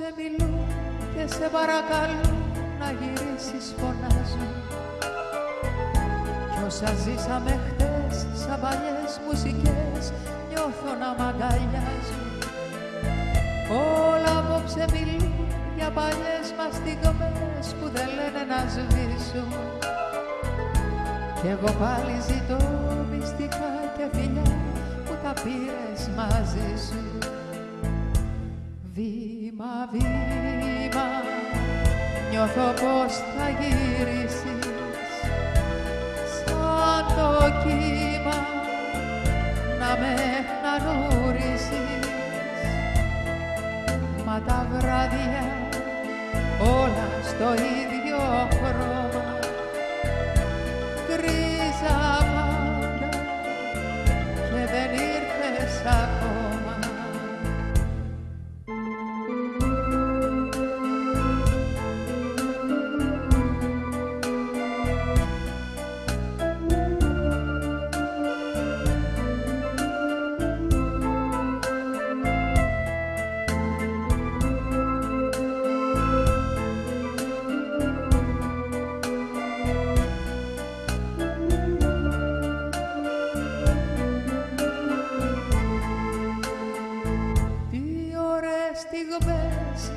απόψε μιλούν και σε παρακαλούν να γυρίσεις φωνάζουν. Κι όσα ζήσαμε χτες σαν παλιές μουσικές νιώθω να μ' αγκαλιάζουν. Όλα απόψε μιλούν για παλιές μας στιγμές που δεν λένε να σβήσουν. Κι εγώ πάλι ζητώ μυστικά και φιλιά που τα πήρες μαζί σου Βήμα, βήμα, νιώθω πως θα γυρίσεις. Σαν το κύμα να με νανούρισεις μα τα βράδια όλα στο ίδιο χρώμα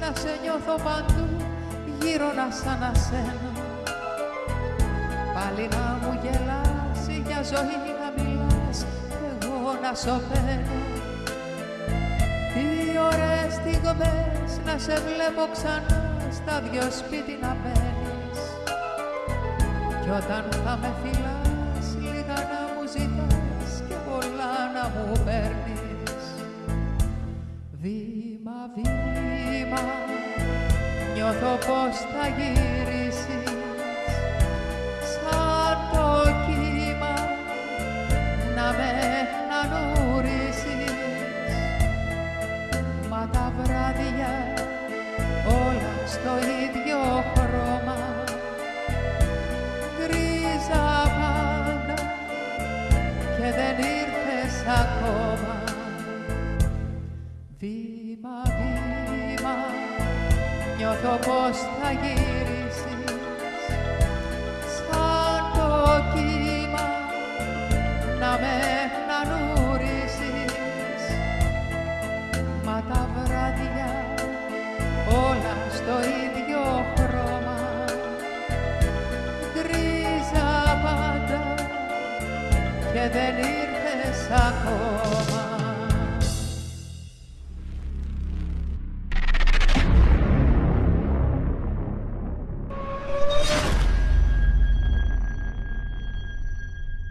να σε νιώθω παντού γύρω να σ' ανασένω Πάλι να μου γελάσει για ζωή να μιλάς κι εγώ να σωπαίνω Τι ωραίες στιγμές να σε βλέπω ξανά στα δυο σπίτι να μπαίνεις. Κι όταν θα με φυλάς λίγα να μου ζητάς και πολλά να μου παίρνεις. Βήμα, βήμα, νιώθω πως θα γυρίσεις σαν το κύμα να με νανούρισεις μα τα βράδια όλα στο ίδιο χρώμα γκρίζα πάντα και δεν ήρθες ακόμα το πώς θα γυρίσεις. Σαν το κύμα να με χνανούρισεις μα τα βράδια όλα στο ίδιο χρώμα. Γκρίζα πάντα και δεν ήρθες ακόμα.